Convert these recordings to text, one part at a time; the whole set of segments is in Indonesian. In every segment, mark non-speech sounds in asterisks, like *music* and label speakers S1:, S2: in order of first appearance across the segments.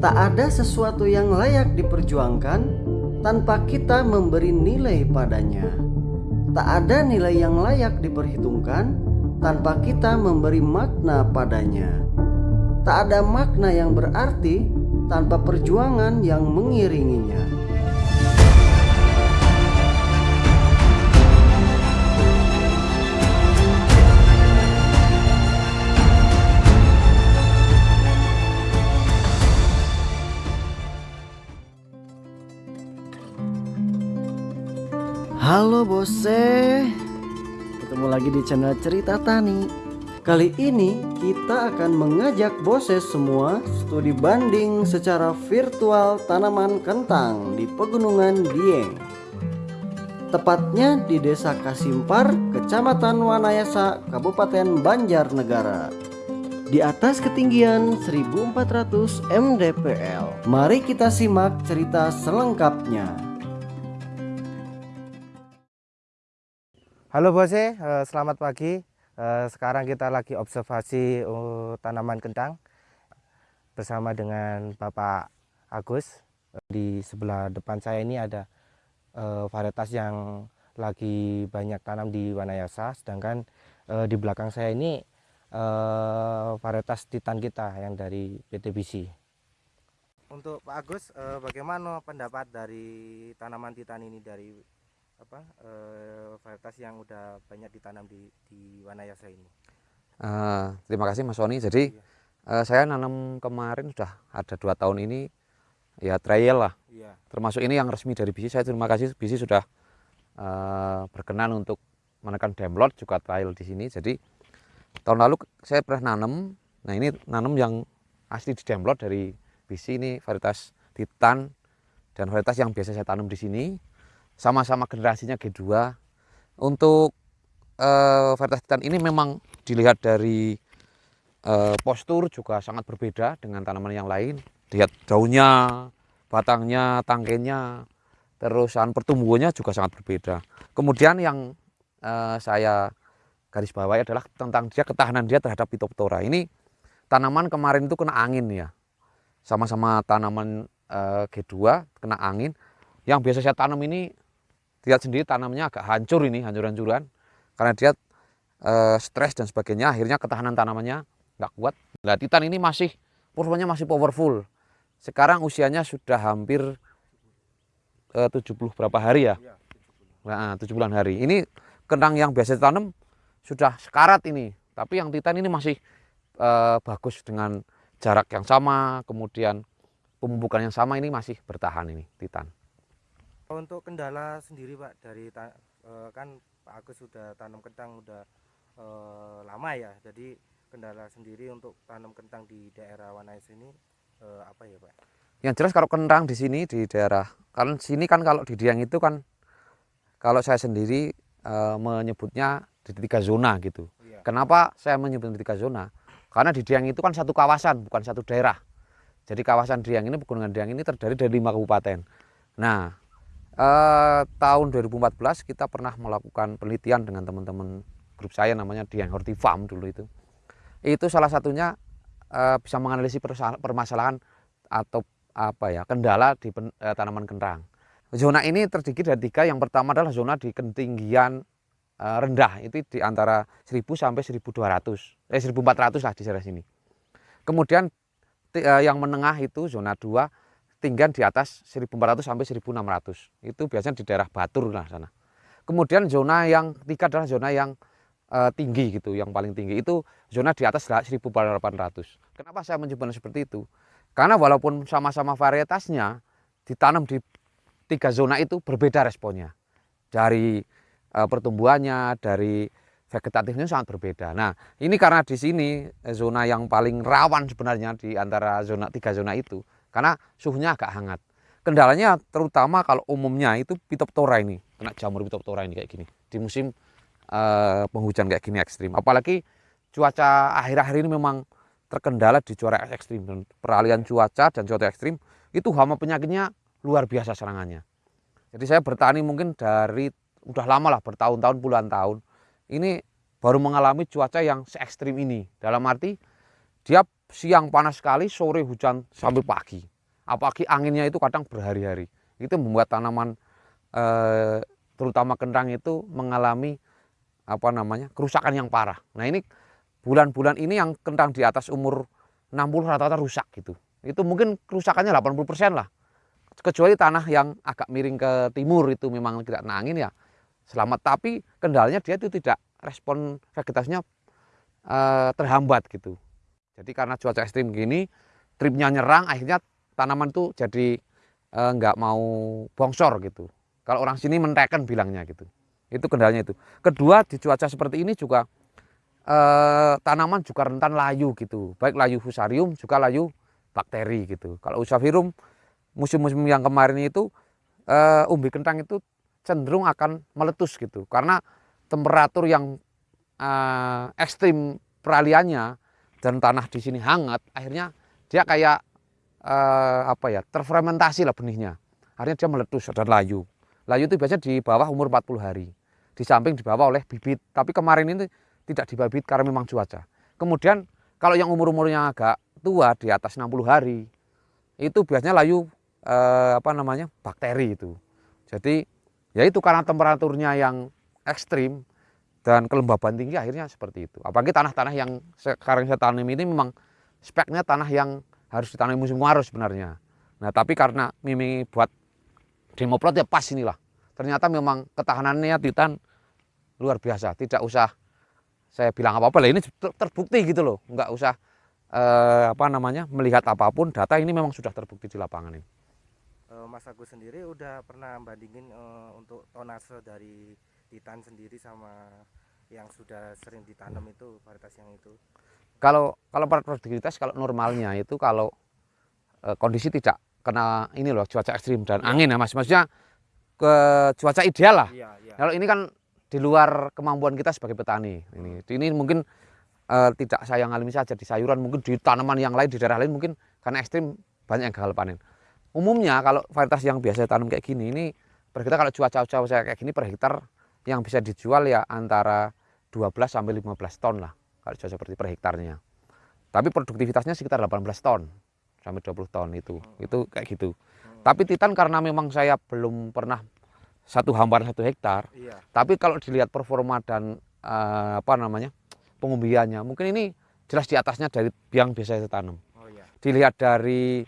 S1: Tak ada sesuatu yang layak diperjuangkan tanpa kita memberi nilai padanya. Tak ada nilai yang layak diperhitungkan tanpa kita memberi makna padanya. Tak ada makna yang berarti tanpa perjuangan yang mengiringinya. Bose Ketemu lagi di channel Cerita Tani Kali ini kita akan mengajak bose semua Studi banding secara virtual tanaman kentang di Pegunungan Dieng Tepatnya di Desa Kasimpar, Kecamatan Wanayasa, Kabupaten Banjarnegara di atas ketinggian 1400 mdpl. Mari kita simak cerita selengkapnya.
S2: Halo Bose, eh, selamat pagi. Eh, sekarang kita lagi observasi eh, tanaman kentang bersama dengan Bapak Agus. Di sebelah depan saya ini ada varietas yang lagi banyak tanam di Wanayasa, sedangkan di belakang saya ini varietas titan kita yang dari PTBC. Untuk Pak Agus, bagaimana pendapat dari tanaman titan ini dari apa uh, varietas yang udah banyak ditanam di di Wanayasa ini?
S3: Uh, terima kasih Mas Sony. Jadi iya. uh, saya nanam kemarin sudah ada dua tahun ini ya trial lah. Iya. Termasuk ini yang resmi dari BC. Saya terima kasih BC sudah uh, berkenan untuk menekan demlot juga trial di sini. Jadi tahun lalu saya pernah nanam. Nah ini nanam yang asli di demlot dari BC ini varietas Titan dan varietas yang biasa saya tanam di sini sama-sama generasinya G2 untuk uh, varietas titan ini memang dilihat dari uh, postur juga sangat berbeda dengan tanaman yang lain. Lihat daunnya batangnya tangkainya terusan pertumbuhannya juga sangat berbeda. Kemudian yang uh, saya garis bawahi adalah tentang dia ketahanan dia terhadap Phytophthora. Ini tanaman kemarin itu kena angin ya. Sama-sama tanaman uh, G2 kena angin. Yang biasa saya tanam ini lihat sendiri tanamnya agak hancur ini hancur-hancuran. Karena dia e, stres dan sebagainya akhirnya ketahanan tanamannya nggak kuat. Nah titan ini masih performanya masih powerful. Sekarang usianya sudah hampir e, 70 berapa hari ya? Nah, 7 bulan hari. Ini kentang yang biasa ditanam sudah sekarat ini. Tapi yang titan ini masih e, bagus dengan jarak yang sama kemudian pemupukan yang sama ini masih bertahan ini titan
S2: untuk kendala sendiri Pak dari eh, kan Pak Agus sudah tanam kentang udah e, lama ya. Jadi kendala sendiri untuk tanam kentang di daerah Wanais ini e, apa ya Pak?
S3: Yang jelas kalau kentang di sini di daerah kan sini kan kalau di Diang itu kan kalau saya sendiri e, menyebutnya di tiga zona gitu. Iya. Kenapa saya menyebut di tiga zona? Karena di Diang itu kan satu kawasan bukan satu daerah. Jadi kawasan Diang ini pegunungan Diang ini terdiri dari lima kabupaten. Nah, eh, tahun 2014 kita pernah melakukan penelitian dengan teman-teman grup saya namanya Dian Horti Farm dulu itu. Itu salah satunya eh, bisa menganalisis permasalahan atau apa ya kendala di pen, eh, tanaman kentang. Zona ini terdiri dari tiga. Yang pertama adalah zona di ketinggian eh, rendah itu di antara 1000 sampai 1200 eh 1400 lah di sini. Kemudian eh, yang menengah itu zona 2 tinggian di atas 1400 sampai 1600. Itu biasanya di daerah Batur lah sana. Kemudian zona yang ketiga adalah zona yang uh, tinggi gitu, yang paling tinggi itu zona di atas 1800. Kenapa saya menyebutnya seperti itu? Karena walaupun sama-sama varietasnya ditanam di tiga zona itu berbeda responnya. Dari uh, pertumbuhannya, dari vegetatifnya sangat berbeda. Nah, ini karena di sini eh, zona yang paling rawan sebenarnya di antara zona tiga zona itu karena suhunya agak hangat. Kendalanya terutama kalau umumnya itu pitoptora ini, kena jamur pitoptora ini kayak gini di musim uh, penghujan kayak gini ekstrim. Apalagi cuaca akhir-akhir ini memang terkendala di cuaca ekstrim dan peralihan cuaca dan cuaca ekstrim itu hama penyakitnya luar biasa serangannya. Jadi saya bertani mungkin dari udah lama lah bertahun-tahun puluhan tahun ini baru mengalami cuaca yang se ekstrim ini. Dalam arti dia siang panas sekali, sore hujan sampai pagi. apalagi anginnya itu kadang berhari-hari. Itu membuat tanaman eh, terutama kentang itu mengalami apa namanya kerusakan yang parah. Nah ini bulan-bulan ini yang kentang di atas umur 60 rata-rata rusak gitu. Itu mungkin kerusakannya 80% lah. Kecuali tanah yang agak miring ke timur itu memang tidak kena angin ya selamat. Tapi kendalanya dia itu tidak respon vegetasinya eh, terhambat gitu jadi karena cuaca ekstrim gini tripnya nyerang akhirnya tanaman tuh jadi eh, nggak mau bongsor gitu. Kalau orang sini menteken bilangnya gitu. Itu kendalanya itu. Kedua di cuaca seperti ini juga eh, tanaman juga rentan layu gitu. Baik layu fusarium juga layu bakteri gitu. Kalau usafirum musim-musim yang kemarin itu uh, umbi kentang itu cenderung akan meletus gitu. Karena temperatur yang ekstrim peraliannya dan tanah di sini hangat akhirnya dia kayak uh, apa ya terfermentasi lah benihnya. Akhirnya dia meletus dan layu. Layu itu biasanya di bawah umur 40 hari. Di samping dibawa oleh bibit. Tapi kemarin ini tidak dibabit karena memang cuaca. Kemudian kalau yang umur-umurnya agak tua di atas 60 hari itu biasanya layu eh, apa namanya bakteri itu. Jadi ya itu karena temperaturnya yang ekstrim dan kelembaban tinggi akhirnya seperti itu. Apalagi tanah-tanah yang sekarang saya tanam ini memang speknya tanah yang harus ditanam musim kemarau sebenarnya. Nah tapi karena Mimi buat demoplot ya pas inilah. Ternyata memang ketahanannya Titan luar biasa. Tidak usah saya bilang apa-apa lah ini terbukti gitu loh. Enggak usah eh, apa namanya melihat apa pun data ini memang sudah terbukti di lapangan ini.
S2: Eh, Mas Agus sendiri udah pernah bandingin uh, untuk tonase dari Titan sendiri sama yang sudah sering ditanam itu varietas yang itu?
S3: Kalau kalau produktivitas kalau normalnya itu kalau uh, kondisi tidak kena ini loh cuaca ekstrim dan ya. angin ya mas maksudnya ke cuaca ideal lah. Ya, ya. Kalau ini kan di luar kemampuan kita sebagai petani ini ini mungkin uh, tidak saya ngalami saja di sayuran mungkin di tanaman yang lain di daerah lain mungkin karena ekstrim banyak yang gagal panen umumnya kalau varietas yang biasa tanam kayak gini ini per hektar kalau cuaca-cuaca kayak gini per hektar yang bisa dijual ya antara 12 sampai 15 ton lah kalau cuaca seperti per hektarnya tapi produktivitasnya sekitar 18 ton sampai 20 ton itu hmm. itu kayak gitu tapi titan karena memang saya belum pernah satu hamparan satu hektar iya. tapi kalau dilihat performa dan uh, apa namanya pengumbiannya mungkin ini jelas di atasnya dari yang biasa saya tanam. Oh, iya. Dilihat dari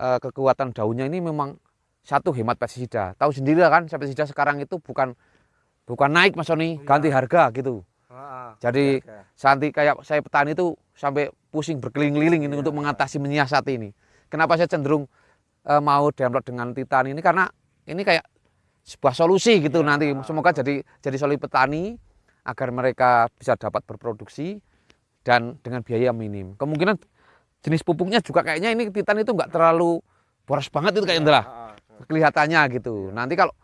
S3: uh, kekuatan daunnya ini memang satu hemat pestisida. Tahu sendiri kan pestisida sekarang itu bukan bukan naik Mas Sony, iya. ganti harga gitu. Ah, Jadi santi kayak saya petani itu sampai pusing berkeliling-keliling ini iya. untuk mengatasi menyiasati ini. Kenapa saya cenderung uh, mau download dengan Titan ini karena ini kayak sebuah solusi gitu iya. nanti. Semoga jadi jadi solusi petani agar mereka bisa dapat berproduksi dan dengan biaya minim. Kemungkinan jenis pupuknya juga kayaknya ini titan itu nggak terlalu boros banget itu kayaknya lah kelihatannya gitu. Ya. Nanti kalau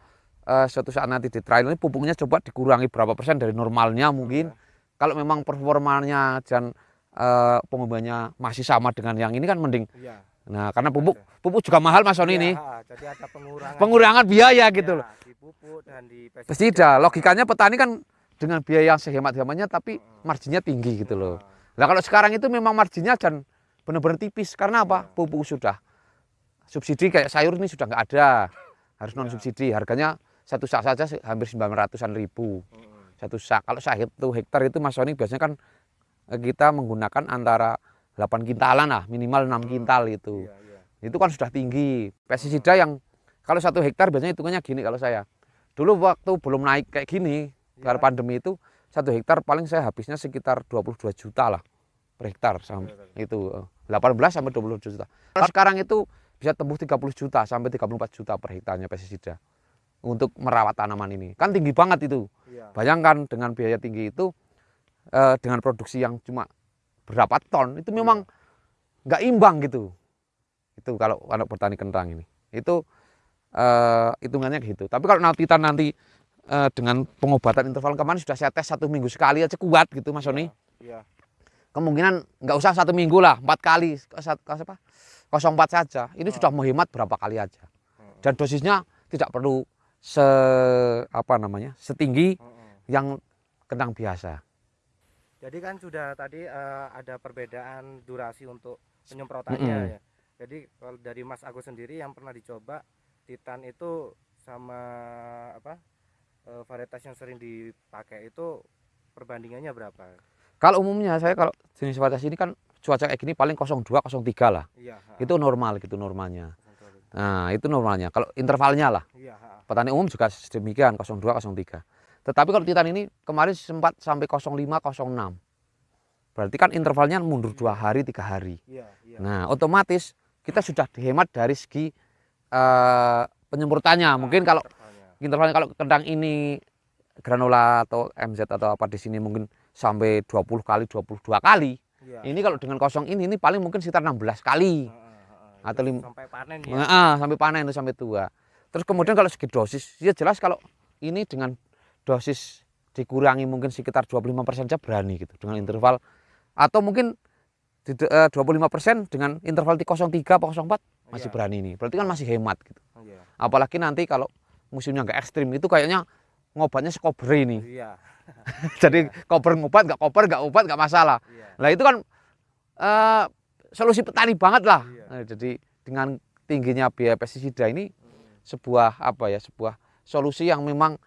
S3: uh, suatu saat nanti di trial ini pupuknya coba dikurangi berapa persen dari normalnya mungkin. Ya. Kalau memang performanya dan uh, pengumbannya masih sama dengan yang ini kan mending. Ya. Nah, karena pupuk pupuk juga mahal Mas Sony ya, ini.
S2: Jadi ada pengurangan.
S3: Pengurangan biaya gitu loh.
S2: Di pupuk dan di
S3: pestisida. Logikanya petani kan dengan biaya yang sehemat-hematnya tapi marginnya tinggi gitu loh. Nah kalau sekarang itu memang marginnya dan benar-benar tipis karena apa? Iya. Pupuk sudah subsidi kayak sayur ini sudah nggak ada, harus non subsidi. Harganya satu sak saja hampir sembilan ratusan ribu satu sak. Kalau satu hektar itu Mas Sony biasanya kan eh, kita menggunakan antara 8 kintalan lah, minimal 6 kintal itu. Iya, iya. Itu kan sudah tinggi. Pestisida yang kalau satu hektar biasanya hitungannya gini kalau saya. Dulu waktu belum naik kayak gini, karena iya. pandemi itu satu hektar paling saya habisnya sekitar 22 juta lah per hektar sampai itu 18 eh, sampai 20 juta. Kalau sekarang itu bisa tembus 30 juta sampai 34 juta per hektarnya pestisida untuk merawat tanaman ini. Kan tinggi banget itu. Iya. Bayangkan dengan biaya tinggi itu eh, dengan produksi yang cuma berapa ton itu memang iya. nggak imbang gitu. Itu kalau anak bertani kentang ini. Itu eh, hitungannya gitu. Tapi kalau nanti nanti uh, dengan pengobatan interval kemarin sudah saya tes satu minggu sekali aja kuat gitu Mas Sony. Iya. Kemungkinan nggak usah satu minggu lah, empat kali, apa? 04 saja. Ini oh. sudah menghemat berapa kali aja. Hmm. Dan dosisnya tidak perlu se apa namanya setinggi hmm. yang kentang biasa.
S2: Jadi kan sudah tadi uh, ada perbedaan durasi untuk penyemprotannya -hmm. ya. Jadi kalau dari Mas Agus sendiri yang pernah dicoba Titan itu sama apa eh, varietas yang sering dipakai itu perbandingannya berapa?
S3: Kalau umumnya saya kalau jenis varietas ini kan cuaca kayak gini paling 02, 03 lah.
S2: Iya.
S3: Itu normal gitu normalnya. Nah, itu normalnya. Kalau intervalnya lah.
S2: Iya.
S3: Petani umum juga demikian 02, 03. Tetapi kalau Titan ini kemarin sempat sampai 05, 06. Berarti kan intervalnya mundur dua hari, tiga hari.
S2: Iya. Iya.
S3: Nah, otomatis kita sudah dihemat dari segi eh, penyemprotannya. Mungkin kalau
S2: intervalnya.
S3: intervalnya kalau kentang ini granula atau MZ atau apa di sini mungkin sampai 20 kali, 22 kali. Ini kalau dengan kosong ini ini paling mungkin sekitar 16 kali. Atau
S2: Itu
S3: lim-
S2: sampai panen ya.
S3: Nah, ah, sampai panen itu sampai tua. Terus kemudian kalau segi dosis, ya jelas kalau ini dengan dosis dikurangi mungkin sekitar 25% saja berani gitu dengan interval atau mungkin di, eh, 25% dengan interval 03 atau 04 masih
S2: Iya.
S3: berani ini. Berarti kan masih hemat gitu.
S2: Iya.
S3: Apalagi nanti kalau musimnya nggak ekstrim itu kayaknya ngobatnya sekober ini.
S2: Iya. *laughs*
S3: Jadi koper ngobat nggak koper nggak obat nggak masalah.
S2: Iya.
S3: Nah itu kan eh, solusi petani banget lah.
S2: Iya.
S3: Nah, jadi dengan tingginya biaya pestisida ini sebuah apa ya sebuah solusi yang memang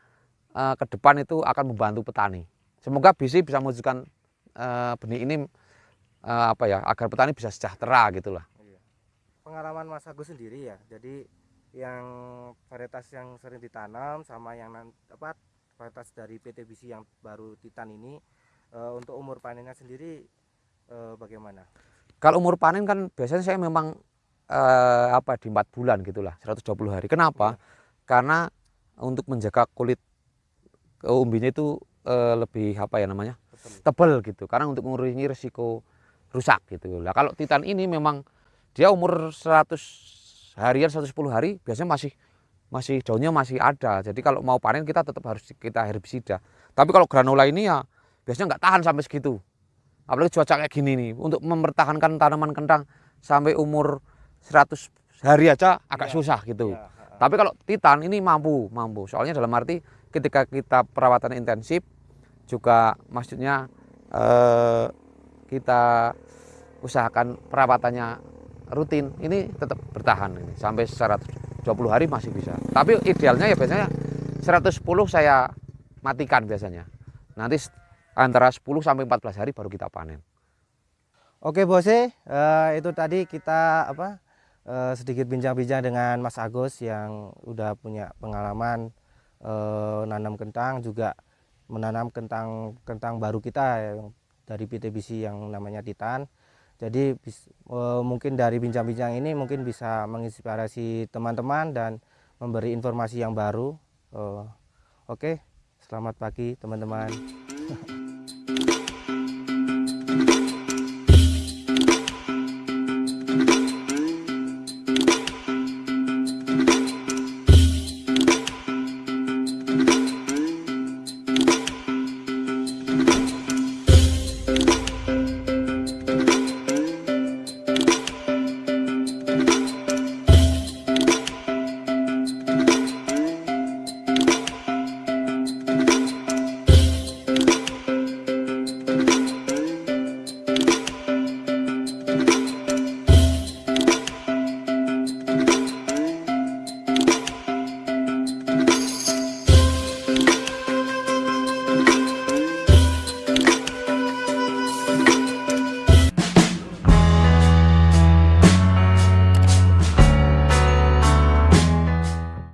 S3: eh, ke depan itu akan membantu petani. Semoga BC bisa mewujudkan eh, benih ini eh, apa ya agar petani bisa sejahtera gitulah.
S2: Iya. Pengalaman Mas Agus sendiri ya. Jadi yang varietas yang sering ditanam sama yang apa varietas dari PT BC yang baru Titan ini eh, untuk umur panennya sendiri eh, bagaimana?
S3: Kalau umur panen kan biasanya saya memang eh, apa di empat bulan gitulah 120 hari. Kenapa? Karena untuk menjaga kulit eh, umbinya itu eh, lebih apa ya namanya tebal gitu. Karena untuk mengurangi risiko rusak gitu. Lah kalau Titan ini memang dia umur 100 harian 110 hari biasanya masih masih daunnya masih ada. Jadi kalau mau panen kita tetap harus kita herbisida. Tapi kalau granula ini ya biasanya nggak tahan sampai segitu. Apalagi cuaca kayak gini nih untuk mempertahankan tanaman kentang sampai umur 100 hari aja agak
S2: Iya,
S3: susah gitu.
S2: Iya.
S3: Tapi kalau Titan ini mampu, mampu. Soalnya dalam arti ketika kita perawatan intensif juga maksudnya eh, kita usahakan perawatannya rutin, ini tetap bertahan ini sampai 120 hari masih bisa. Tapi idealnya ya biasanya 110 saya matikan biasanya. Nanti antara 10 sampai 14 hari baru kita panen.
S2: Oke Bose, eh, itu tadi kita apa eh, sedikit bincang-bincang dengan Mas Agus yang udah punya pengalaman eh, nanam kentang juga menanam kentang kentang baru kita yang dari PTBC yang namanya Titan. Jadi bis- mungkin dari bincang-bincang ini mungkin bisa menginspirasi teman-teman dan memberi informasi yang baru. Oke, selamat pagi teman-teman. *laughs*